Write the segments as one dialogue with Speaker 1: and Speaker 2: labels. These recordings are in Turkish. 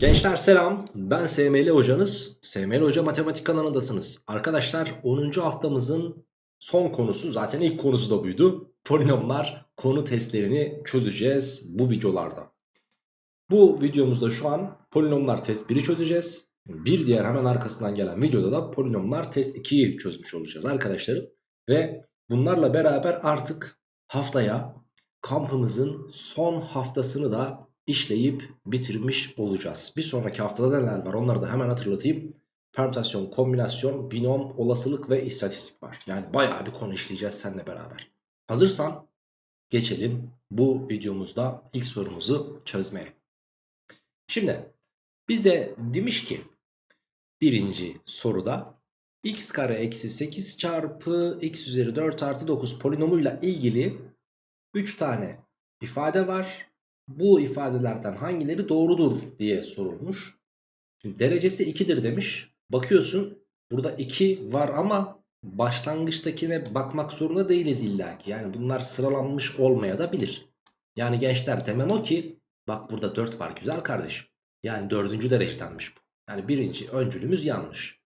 Speaker 1: Gençler selam ben SML hocanız SML Hoca Matematik kanalındasınız. Arkadaşlar 10. haftamızın son konusu zaten ilk konusu da buydu. Polinomlar konu testlerini çözeceğiz bu videolarda. Bu videomuzda şu an polinomlar test 1'i çözeceğiz. Bir diğer hemen arkasından gelen videoda da polinomlar test 2'yi çözmüş olacağız arkadaşlarım. Ve bunlarla beraber artık haftaya kampımızın son haftasını da işleyip bitirmiş olacağız. Bir sonraki haftada neler var onları da hemen hatırlatayım. Permütasyon, kombinasyon, binom, olasılık ve istatistik var. Yani bayağı bir konu işleyeceğiz seninle beraber. Hazırsan geçelim bu videomuzda ilk sorumuzu çözmeye. Şimdi bize demiş ki birinci soruda x kare eksi 8 çarpı x üzeri 4 artı 9 polinomuyla ilgili 3 tane ifade var bu ifadelerden hangileri doğrudur diye sorulmuş. Şimdi derecesi 2'dir demiş. Bakıyorsun burada 2 var ama başlangıçtakine bakmak zorunda değiliz illaki. Yani bunlar sıralanmış olmaya da bilir. Yani gençler demem o ki bak burada 4 var güzel kardeşim. Yani dördüncü derecedenmiş bu. Yani birinci öncülümüz yanlış.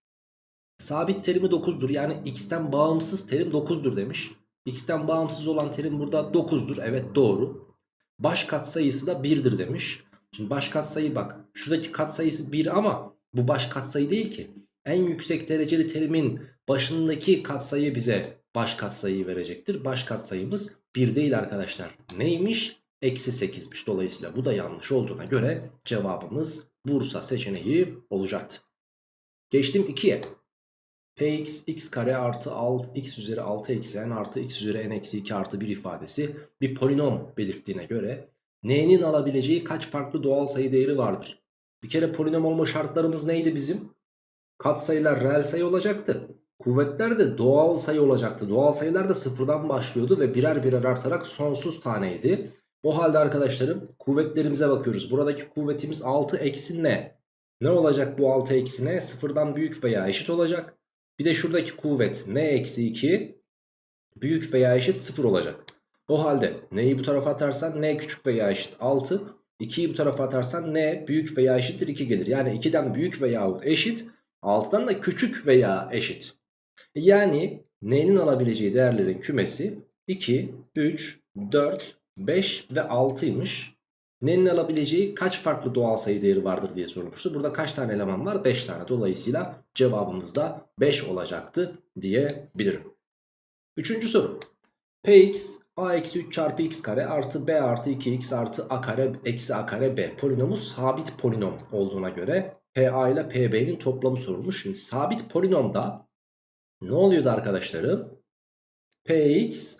Speaker 1: Sabit terimi 9'dur yani x'ten bağımsız terim 9'dur demiş. x'ten bağımsız olan terim burada 9'dur evet doğru. Baş katsayısı da 1'dir demiş. Şimdi baş katsayı bak. Şuradaki katsayısı 1 ama bu baş katsayı değil ki. En yüksek dereceli terimin başındaki katsayı bize baş katsayıyı verecektir. Baş katsayımız 1 değil arkadaşlar. Neymiş? Eksi 8'miş. Dolayısıyla bu da yanlış olduğuna göre cevabımız Bursa seçeneği olacaktı. Geçtim 2'ye. Px x kare artı alt x üzeri 6 eksi n artı x üzeri n eksi 2 artı 1 ifadesi bir polinom belirttiğine göre n'nin alabileceği kaç farklı doğal sayı değeri vardır? Bir kere polinom olma şartlarımız neydi bizim? Katsayılar reel sayı olacaktı. Kuvvetler de doğal sayı olacaktı. Doğal sayılar da sıfırdan başlıyordu ve birer birer artarak sonsuz taneydi. O halde arkadaşlarım kuvvetlerimize bakıyoruz. Buradaki kuvvetimiz 6 eksi ne? Ne olacak bu 6 eksi ne? Sıfırdan büyük veya eşit olacak. Bir de şuradaki kuvvet n eksi 2 büyük veya eşit 0 olacak. O halde n'yi bu tarafa atarsan n küçük veya eşit 6. 2'yi bu tarafa atarsan n büyük veya eşittir 2 gelir. Yani 2'den büyük veya eşit 6'dan da küçük veya eşit. Yani n'nin alabileceği değerlerin kümesi 2, 3, 4, 5 ve 6'ymış. N'nin alabileceği kaç farklı doğal sayı değeri vardır diye sorulmuştu. Burada kaç tane eleman var? 5 tane. Dolayısıyla cevabımız da 5 olacaktı diyebilirim. Üçüncü soru. Px a eksi 3 çarpı x kare artı b artı 2x artı a kare eksi a kare b polinomu sabit polinom olduğuna göre pa ile pb'nin toplamı sorulmuş. Şimdi sabit polinomda ne oluyordu arkadaşlarım? px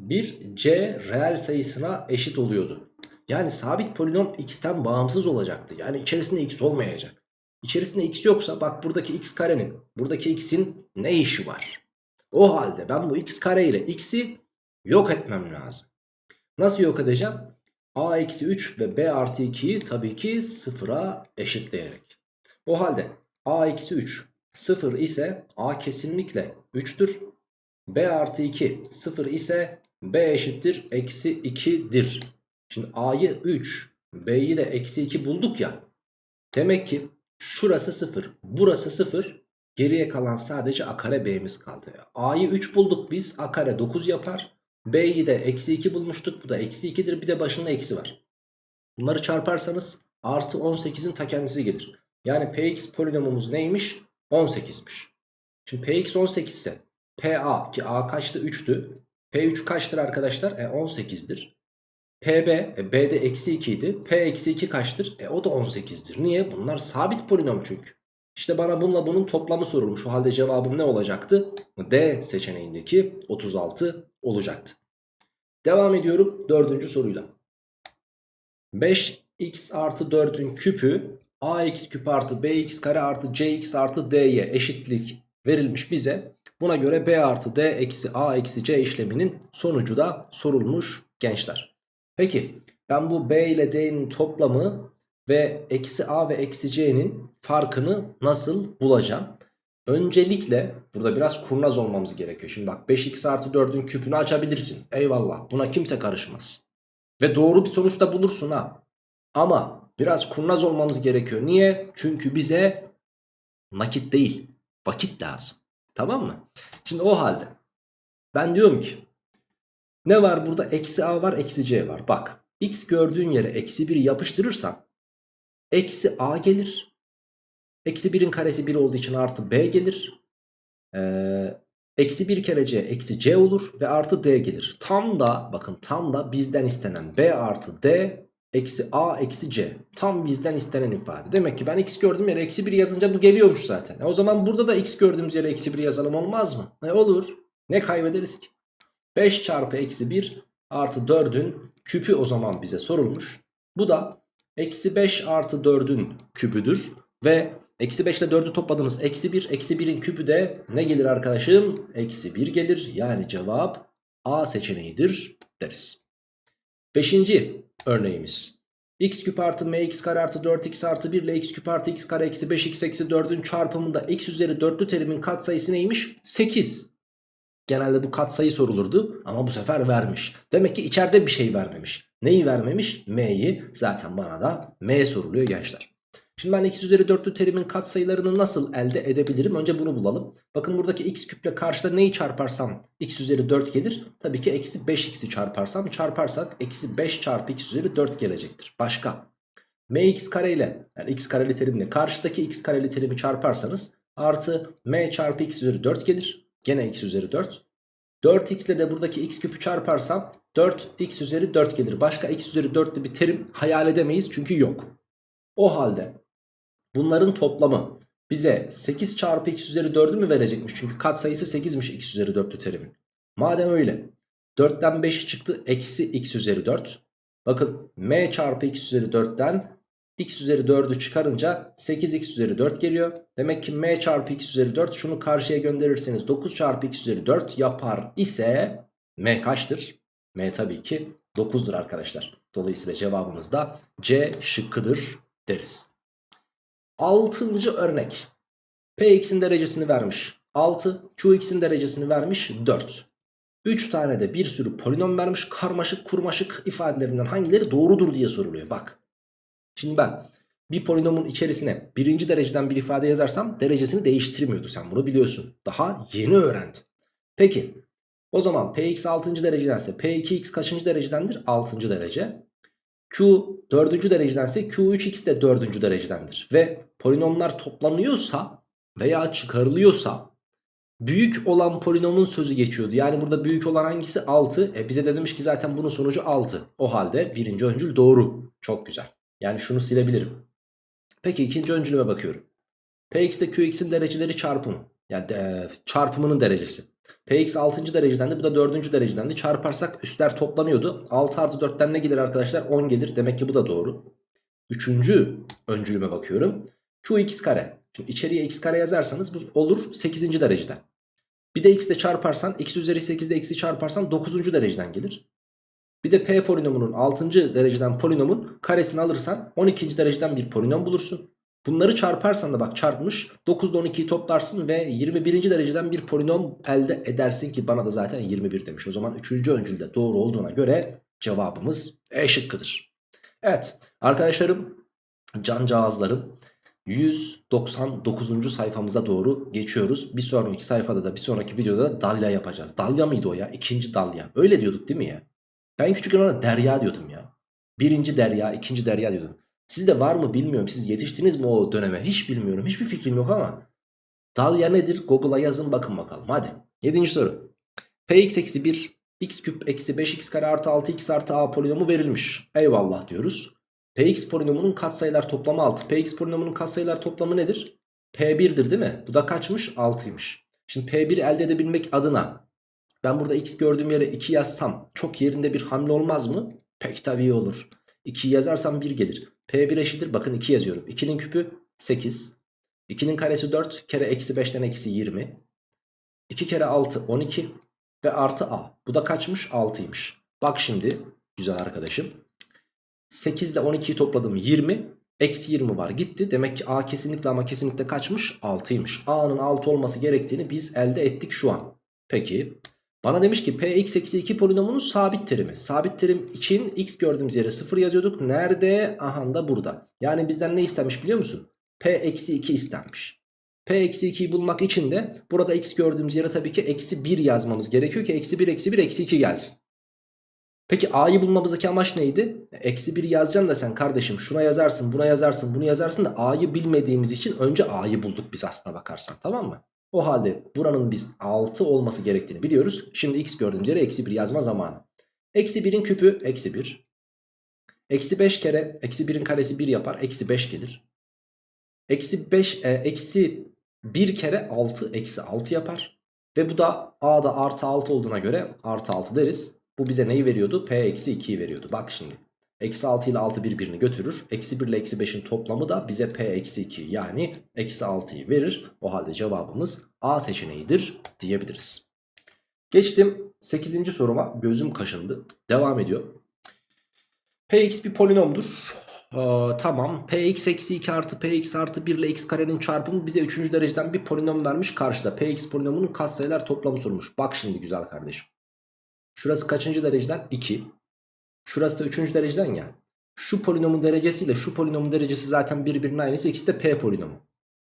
Speaker 1: bir c reel sayısına eşit oluyordu. Yani sabit polinom x'ten bağımsız olacaktı. Yani içerisinde x olmayacak. İçerisinde x yoksa bak buradaki x karenin buradaki x'in ne işi var? O halde ben bu x kare ile x'i yok etmem lazım. Nasıl yok edeceğim? a eksi 3 ve b artı 2'yi tabii ki sıfıra eşitleyerek. O halde a eksi 3 sıfır ise a kesinlikle 3'tür. b artı 2 sıfır ise b eşittir eksi 2'dir. Şimdi a'yı 3 b'yi de eksi 2 bulduk ya. Demek ki şurası 0 burası 0 geriye kalan sadece a kare b'miz kaldı. a'yı 3 bulduk biz a kare 9 yapar. b'yi de eksi 2 bulmuştuk bu da eksi 2'dir bir de başında eksi var. Bunları çarparsanız artı 18'in ta kendisi gelir. Yani px polinomumuz neymiş? 18'miş. Şimdi px 18 ise pa ki a kaçtı 3'tü. p3 kaçtır arkadaşlar? E 18'dir. PB, e, B'de eksi 2 idi. P eksi 2 kaçtır? E o da 18'dir. Niye? Bunlar sabit polinom çünkü. İşte bana bununla bunun toplamı sorulmuş. O halde cevabım ne olacaktı? D seçeneğindeki 36 olacaktı. Devam ediyorum dördüncü soruyla. 5x artı 4'ün küpü ax küp artı bx kare artı cx artı d'ye eşitlik verilmiş bize. Buna göre b artı d eksi a eksi c işleminin sonucu da sorulmuş gençler. Peki ben bu B ile D'nin toplamı ve eksi A ve eksi C'nin farkını nasıl bulacağım? Öncelikle burada biraz kurnaz olmamız gerekiyor. Şimdi bak 5x artı 4'ün küpünü açabilirsin. Eyvallah buna kimse karışmaz. Ve doğru bir sonuç da bulursun ha. Ama Biraz kurnaz olmamız gerekiyor. Niye? Çünkü bize nakit değil vakit lazım. Tamam mı? Şimdi o halde ben diyorum ki ne var burada? Eksi a var eksi c var. Bak x gördüğün yere eksi 1 yapıştırırsan eksi a gelir. Eksi 1'in karesi 1 olduğu için artı b gelir. Ee, eksi 1 kere c eksi c olur ve artı d gelir. Tam da bakın tam da bizden istenen b artı d eksi a eksi c. Tam bizden istenen ifade. Demek ki ben x gördüğüm yere eksi 1 yazınca bu geliyormuş zaten. E o zaman burada da x gördüğümüz yere eksi 1 yazalım olmaz mı? Ne olur? Ne kaybederiz ki? 5 çarpı eksi 1 artı 4'ün küpü o zaman bize sorulmuş. Bu da eksi 5 artı 4'ün küpüdür. Ve eksi 5 ile 4'ü topladınız. Eksi 1. Eksi 1'in küpü de ne gelir arkadaşım? Eksi 1 gelir. Yani cevap A seçeneğidir deriz. Beşinci örneğimiz. x küp artı mx kare artı 4x artı 1 ile x küp artı x kare eksi 5x eksi 4'ün çarpımında x üzeri 4'lü terimin katsayısı neymiş? 8. Genelde bu katsayı sorulurdu ama bu sefer vermiş. Demek ki içeride bir şey vermemiş. Neyi vermemiş? M'yi. Zaten bana da M soruluyor gençler. Şimdi ben x üzeri 4'lü terimin katsayılarını nasıl elde edebilirim? Önce bunu bulalım. Bakın buradaki x küple karşıda neyi çarparsam x üzeri 4 gelir. Tabii ki eksi 5x'i çarparsam çarparsak eksi 5 çarpı x üzeri 4 gelecektir. Başka. mx kare ile yani x kareli terimle karşıdaki x kareli terimi çarparsanız artı m çarpı x üzeri 4 gelir. Gene x üzeri 4. 4x ile de buradaki x küpü çarparsam 4x üzeri 4 gelir. Başka x üzeri 4'lü bir terim hayal edemeyiz çünkü yok. O halde bunların toplamı bize 8 çarpı x üzeri 4'ü mü verecekmiş? Çünkü katsayısı 8'miş x üzeri 4'lü terimin. Madem öyle 4'ten 5 çıktı eksi x üzeri 4. Bakın m çarpı x üzeri 4'ten x üzeri 4'ü çıkarınca 8x üzeri 4 geliyor. Demek ki m çarpı x üzeri 4 şunu karşıya gönderirseniz 9 çarpı x üzeri 4 yapar ise m kaçtır? m tabii ki 9'dur arkadaşlar. Dolayısıyla cevabımız da C şıkkıdır deriz. Altıncı örnek. Px'in derecesini vermiş 6, Qx'in derecesini vermiş 4. 3 tane de bir sürü polinom vermiş karmaşık kurmaşık ifadelerinden hangileri doğrudur diye soruluyor. Bak Şimdi ben bir polinomun içerisine birinci dereceden bir ifade yazarsam derecesini değiştirmiyordu. Sen bunu biliyorsun. Daha yeni öğrendin. Peki o zaman Px 6. derecedense P2x kaçıncı derecedendir? 6. derece. Q 4. derecedense Q3x de 4. derecedendir. Ve polinomlar toplanıyorsa veya çıkarılıyorsa büyük olan polinomun sözü geçiyordu. Yani burada büyük olan hangisi? 6. E bize de demiş ki zaten bunun sonucu 6. O halde birinci öncül doğru. Çok güzel. Yani şunu silebilirim. Peki ikinci öncülüme bakıyorum. Px ile Qx'in dereceleri çarpımı. Yani de, çarpımının derecesi. Px 6. dereceden de bu da 4. dereceden de çarparsak üstler toplanıyordu. 6 artı 4'ten ne gelir arkadaşlar? 10 gelir. Demek ki bu da doğru. Üçüncü öncülüme bakıyorum. Qx kare. Şimdi içeriye x kare yazarsanız bu olur 8. dereceden. Bir de x ile çarparsan x üzeri 8'de x'i çarparsan 9. dereceden gelir. Bir de p polinomunun 6. dereceden polinomun karesini alırsan 12. dereceden bir polinom bulursun. Bunları çarparsan da bak çarpmış 9 ile 12'yi toplarsın ve 21. dereceden bir polinom elde edersin ki bana da zaten 21 demiş. O zaman 3. öncülde doğru olduğuna göre cevabımız E şıkkıdır. Evet arkadaşlarım cancağızlarım 199. sayfamıza doğru geçiyoruz. Bir sonraki sayfada da bir sonraki videoda da dalya yapacağız. Dalya mıydı o ya? İkinci dalya. Öyle diyorduk değil mi ya? Ben küçükken ona derya diyordum ya. Birinci derya, ikinci derya diyordum. Sizde var mı bilmiyorum. Siz yetiştiniz mi o döneme? Hiç bilmiyorum. Hiçbir fikrim yok ama. Dalya nedir? Google'a yazın bakın bakalım. Hadi. Yedinci soru. Px eksi 1 x küp eksi 5x kare artı 6x artı a polinomu verilmiş. Eyvallah diyoruz. Px polinomunun katsayılar toplamı 6. Px polinomunun katsayılar toplamı nedir? P1'dir değil mi? Bu da kaçmış? 6'ymış. Şimdi P1 elde edebilmek adına ben burada x gördüğüm yere 2 yazsam çok yerinde bir hamle olmaz mı? Pek tabii olur. 2 yazarsam 1 gelir. P1 eşittir bakın 2 yazıyorum. 2'nin küpü 8. 2'nin karesi 4 kere eksi 5'ten eksi 20. 2 kere 6 12 ve artı a. Bu da kaçmış? 6'ymış. Bak şimdi güzel arkadaşım. 8 ile 12'yi topladım 20. Eksi 20 var gitti. Demek ki a kesinlikle ama kesinlikle kaçmış? 6'ymış. a'nın 6 olması gerektiğini biz elde ettik şu an. Peki Bana demiş ki px eksi 2 polinomunun sabit terimi. Sabit terim için x gördüğümüz yere 0 yazıyorduk. Nerede? Aha da burada. Yani bizden ne istenmiş biliyor musun? p eksi 2 istenmiş. p eksi 2'yi bulmak için de burada x gördüğümüz yere tabii ki eksi 1 yazmamız gerekiyor ki eksi 1 eksi 1 eksi 2 gelsin. Peki a'yı bulmamızdaki amaç neydi? Eksi 1 yazacaksın da sen kardeşim şuna yazarsın buna yazarsın bunu yazarsın da a'yı bilmediğimiz için önce a'yı bulduk biz aslına bakarsan tamam mı? O halde buranın biz 6 olması gerektiğini biliyoruz. Şimdi x gördüğümüz yere eksi 1 yazma zamanı. Eksi 1'in küpü eksi 1. Eksi 5 kere eksi 1'in karesi 1 yapar. Eksi 5 gelir. Eksi 5 e, eksi 1 kere 6 eksi 6 yapar. Ve bu da a'da artı 6 olduğuna göre artı 6 deriz. Bu bize neyi veriyordu? P eksi 2'yi veriyordu. Bak şimdi. Eksi 6 ile 6 birbirini götürür. Eksi 1 ile eksi 5'in toplamı da bize P eksi 2 yani eksi 6'yı verir. O halde cevabımız A seçeneğidir diyebiliriz. Geçtim 8. soruma gözüm kaşındı. Devam ediyor. Px bir polinomdur. Ee, tamam px eksi 2 artı px artı 1 ile x karenin çarpımı bize 3. dereceden bir polinom vermiş karşıda. px polinomunun katsayılar toplamı sormuş. Bak şimdi güzel kardeşim. Şurası kaçıncı dereceden? 2. Şurası da 3. dereceden ya. Şu polinomun derecesiyle şu polinomun derecesi zaten birbirinin aynısı. İkisi de p polinomu.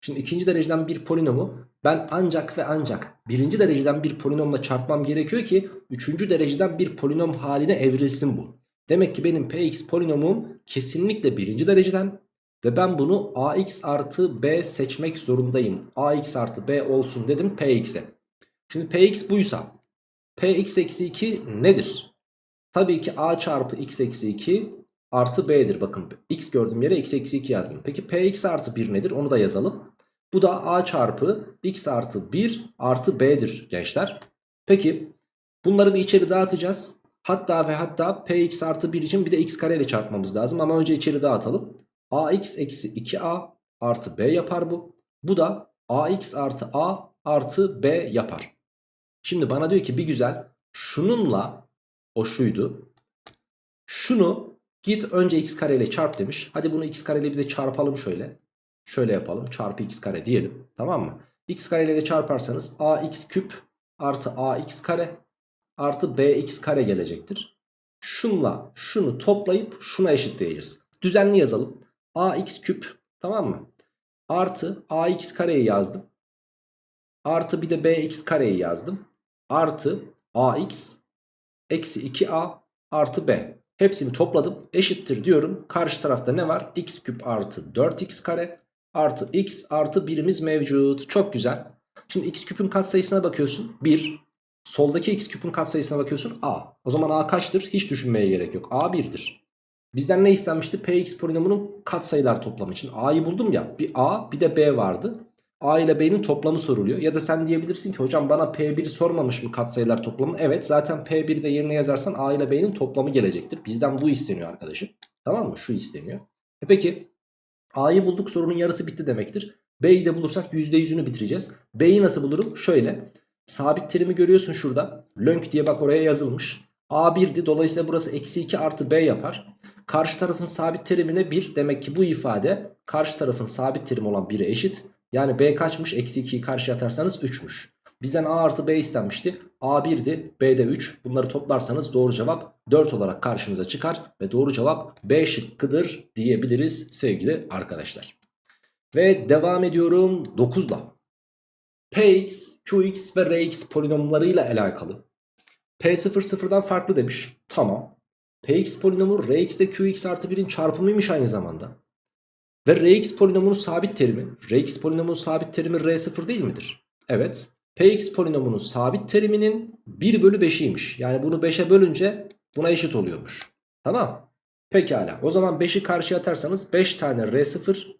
Speaker 1: Şimdi ikinci dereceden bir polinomu ben ancak ve ancak birinci dereceden bir polinomla çarpmam gerekiyor ki üçüncü dereceden bir polinom haline evrilsin bu. Demek ki benim px polinomum kesinlikle birinci dereceden ve ben bunu ax artı b seçmek zorundayım. ax artı b olsun dedim px'e. Şimdi px buysa px eksi 2 nedir? Tabii ki a çarpı x eksi 2 artı b'dir. Bakın x gördüğüm yere x eksi 2 yazdım. Peki px artı 1 nedir? Onu da yazalım. Bu da a çarpı x artı 1 artı b'dir gençler. Peki bunları bir içeri dağıtacağız. Hatta ve hatta px artı 1 için bir de x kare ile çarpmamız lazım. Ama önce içeri dağıtalım. ax eksi 2a artı b yapar bu. Bu da ax artı a artı b yapar. Şimdi bana diyor ki bir güzel şununla o şuydu. Şunu git önce x kare ile çarp demiş. Hadi bunu x kare ile bir de çarpalım şöyle. Şöyle yapalım. Çarpı x kare diyelim. Tamam mı? x kare ile de çarparsanız ax küp artı ax kare artı bx kare gelecektir. Şunla şunu toplayıp şuna eşitleyeceğiz. Düzenli yazalım. ax küp tamam mı? Artı ax kareyi yazdım. Artı bir de bx kareyi yazdım. Artı ax eksi 2a artı b. Hepsini topladım. Eşittir diyorum. Karşı tarafta ne var? x küp artı 4x kare artı x artı birimiz mevcut. Çok güzel. Şimdi x küpün katsayısına bakıyorsun. 1. Soldaki x küpün katsayısına bakıyorsun. a. O zaman a kaçtır? Hiç düşünmeye gerek yok. a 1'dir. Bizden ne istenmişti? px polinomunun katsayılar toplamı için. a'yı buldum ya. Bir a bir de b vardı. A ile B'nin toplamı soruluyor. Ya da sen diyebilirsin ki hocam bana P1'i sormamış mı katsayılar toplamı? Evet zaten P1'i de yerine yazarsan A ile B'nin toplamı gelecektir. Bizden bu isteniyor arkadaşım. Tamam mı? Şu isteniyor. E peki A'yı bulduk sorunun yarısı bitti demektir. B'yi de bulursak %100'ünü bitireceğiz. B'yi nasıl bulurum? Şöyle. Sabit terimi görüyorsun şurada. Lönk diye bak oraya yazılmış. A1'di dolayısıyla burası eksi 2 artı B yapar. Karşı tarafın sabit terimine 1 demek ki bu ifade karşı tarafın sabit terimi olan 1'e eşit. Yani B kaçmış? Eksi 2'yi karşıya atarsanız 3'müş. Bizden A artı B istenmişti. A 1'di. B de 3. Bunları toplarsanız doğru cevap 4 olarak karşınıza çıkar. Ve doğru cevap B şıkkıdır diyebiliriz sevgili arkadaşlar. Ve devam ediyorum 9'la. Px, Qx ve Rx polinomlarıyla alakalı. P0 sıfırdan farklı demiş. Tamam. Px polinomu Rx ile Qx artı 1'in çarpımıymış aynı zamanda. Ve Rx polinomunun sabit terimi, Rx polinomunun sabit terimi R0 değil midir? Evet. Px polinomunun sabit teriminin 1 bölü 5'iymiş. Yani bunu 5'e bölünce buna eşit oluyormuş. Tamam. Pekala. O zaman 5'i karşıya atarsanız 5 tane R0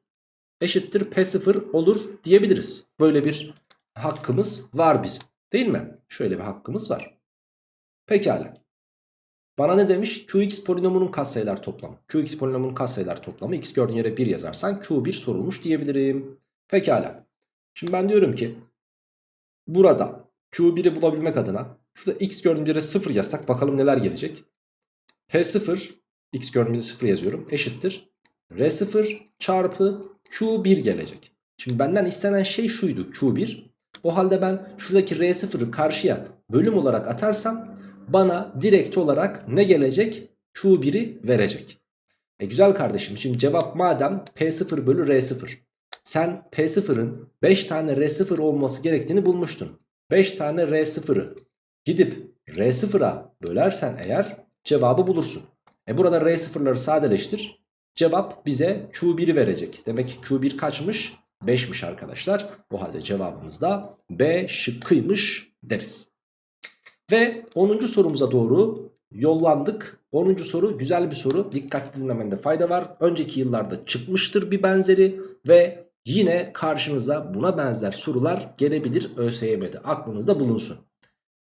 Speaker 1: eşittir P0 olur diyebiliriz. Böyle bir hakkımız var bizim. Değil mi? Şöyle bir hakkımız var. Pekala. Bana ne demiş? Qx polinomunun katsayılar toplamı. Qx polinomunun katsayılar toplamı. X gördüğün yere 1 yazarsan Q1 sorulmuş diyebilirim. Pekala. Şimdi ben diyorum ki burada Q1'i bulabilmek adına şurada X gördüğüm yere 0 yazsak bakalım neler gelecek. P0 X gördüğüm yere 0 yazıyorum. Eşittir. R0 çarpı Q1 gelecek. Şimdi benden istenen şey şuydu Q1. O halde ben şuradaki R0'ı karşıya bölüm olarak atarsam bana direkt olarak ne gelecek? Q1'i verecek. E güzel kardeşim şimdi cevap madem P0 bölü R0. Sen P0'ın 5 tane R0 olması gerektiğini bulmuştun. 5 tane R0'ı gidip R0'a bölersen eğer cevabı bulursun. E burada R0'ları sadeleştir. Cevap bize Q1'i verecek. Demek ki Q1 kaçmış? 5'miş arkadaşlar. O halde cevabımız da B şıkkıymış deriz. Ve 10. sorumuza doğru yollandık. 10. soru güzel bir soru. Dikkatli dinlemende fayda var. Önceki yıllarda çıkmıştır bir benzeri ve yine karşınıza buna benzer sorular gelebilir ÖSYM'de. Aklınızda bulunsun.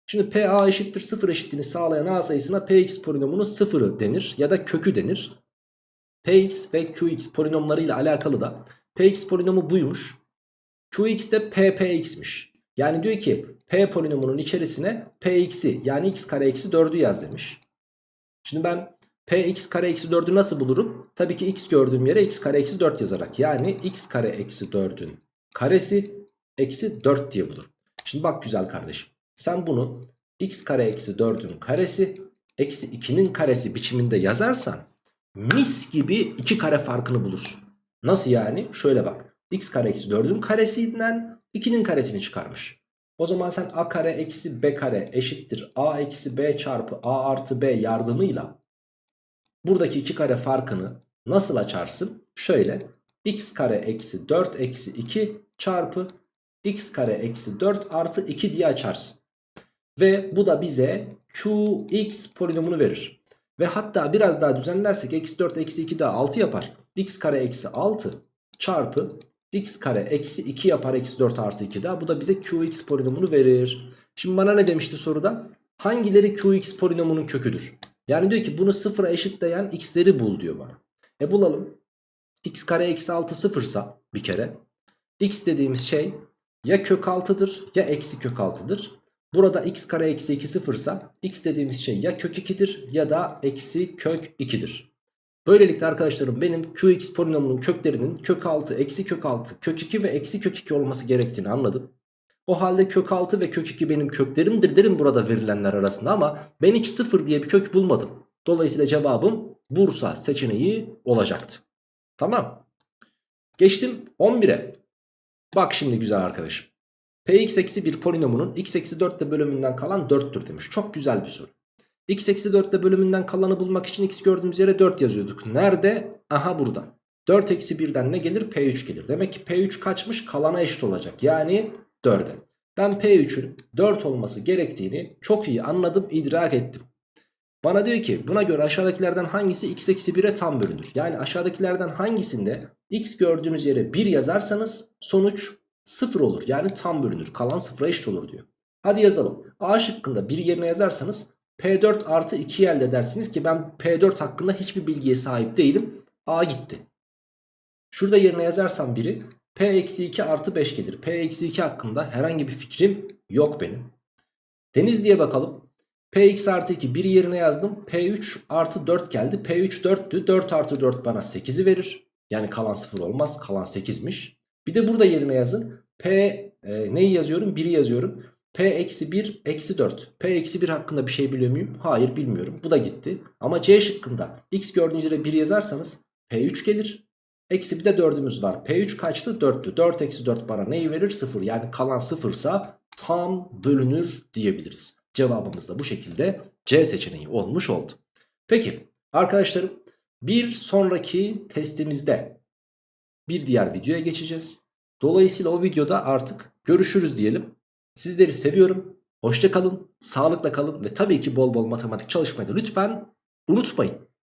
Speaker 1: Şimdi PA eşittir 0 eşitliğini sağlayan A sayısına Px polinomunun sıfırı denir ya da kökü denir. Px ve Qx polinomlarıyla alakalı da Px polinomu buymuş. Qx de Ppx'miş. Yani diyor ki P polinomunun içerisine Px'i yani x kare eksi 4'ü yaz demiş. Şimdi ben Px kare eksi 4'ü nasıl bulurum? Tabii ki x gördüğüm yere x kare eksi 4 yazarak. Yani x kare eksi 4'ün karesi eksi 4 diye bulurum. Şimdi bak güzel kardeşim. Sen bunu x kare eksi 4'ün karesi eksi 2'nin karesi biçiminde yazarsan mis gibi 2 kare farkını bulursun. Nasıl yani? Şöyle bak. x kare eksi 4'ün karesinden 2'nin karesini çıkarmış. O zaman sen a kare eksi b kare eşittir a eksi b çarpı a artı b yardımıyla buradaki 2 kare farkını nasıl açarsın? Şöyle x kare eksi 4 eksi 2 çarpı x kare eksi 4 artı 2 diye açarsın. Ve bu da bize qx polinomunu verir. Ve hatta biraz daha düzenlersek eksi 4 eksi 2 daha 6 yapar. x kare eksi 6 çarpı x kare eksi 2 yapar eksi 4 artı 2 daha. Bu da bize qx polinomunu verir. Şimdi bana ne demişti soruda? Hangileri qx polinomunun köküdür? Yani diyor ki bunu sıfıra eşitleyen x'leri bul diyor bana. E bulalım. x kare eksi 6 sıfırsa bir kere. x dediğimiz şey ya kök 6'dır ya eksi kök 6'dır. Burada x kare eksi 2 sıfırsa x dediğimiz şey ya kök 2'dir ya da eksi kök 2'dir. Böylelikle arkadaşlarım benim qx polinomunun köklerinin kök 6, eksi kök 6, kök 2 ve eksi kök 2 olması gerektiğini anladım. O halde kök 6 ve kök 2 benim köklerimdir derim burada verilenler arasında ama ben hiç 0 diye bir kök bulmadım. Dolayısıyla cevabım Bursa seçeneği olacaktı. Tamam. Geçtim 11'e. Bak şimdi güzel arkadaşım. Px eksi bir polinomunun x eksi 4 ile bölümünden kalan 4'tür demiş. Çok güzel bir soru. X eksi 4 ile bölümünden kalanı bulmak için x gördüğümüz yere 4 yazıyorduk. Nerede? Aha burada. 4 eksi 1'den ne gelir? P3 gelir. Demek ki P3 kaçmış? Kalana eşit olacak. Yani 4'e. Ben P3'ün 4 olması gerektiğini çok iyi anladım, idrak ettim. Bana diyor ki buna göre aşağıdakilerden hangisi x eksi 1'e tam bölünür? Yani aşağıdakilerden hangisinde x gördüğünüz yere 1 yazarsanız sonuç 0 olur. Yani tam bölünür. Kalan 0'a eşit olur diyor. Hadi yazalım. A şıkkında 1 yerine yazarsanız P4 artı 2 elde edersiniz ki ben P4 hakkında hiçbir bilgiye sahip değilim. A gitti. Şurada yerine yazarsam 1'i P eksi 2 artı 5 gelir. P eksi 2 hakkında herhangi bir fikrim yok benim. Denizli'ye bakalım. Px artı 2 bir yerine yazdım. P3 artı 4 geldi. P3 4'tü. 4 artı 4 bana 8'i verir. Yani kalan 0 olmaz. Kalan 8'miş. Bir de burada yerine yazın. P e, neyi yazıyorum? 1'i yazıyorum. P eksi 1 eksi 4. P eksi 1 hakkında bir şey biliyor muyum? Hayır bilmiyorum. Bu da gitti. Ama C şıkkında x gördüğünüz yere 1 yazarsanız P3 gelir. Eksi bir de 4'ümüz var. P3 kaçtı? 4'tü. 4 eksi 4 bana neyi verir? 0. Yani kalan 0 ise tam bölünür diyebiliriz. Cevabımız da bu şekilde C seçeneği olmuş oldu. Peki arkadaşlarım bir sonraki testimizde bir diğer videoya geçeceğiz. Dolayısıyla o videoda artık görüşürüz diyelim. Sizleri seviyorum. Hoşça kalın, sağlıkla kalın ve tabii ki bol bol matematik çalışmayı da lütfen unutmayın.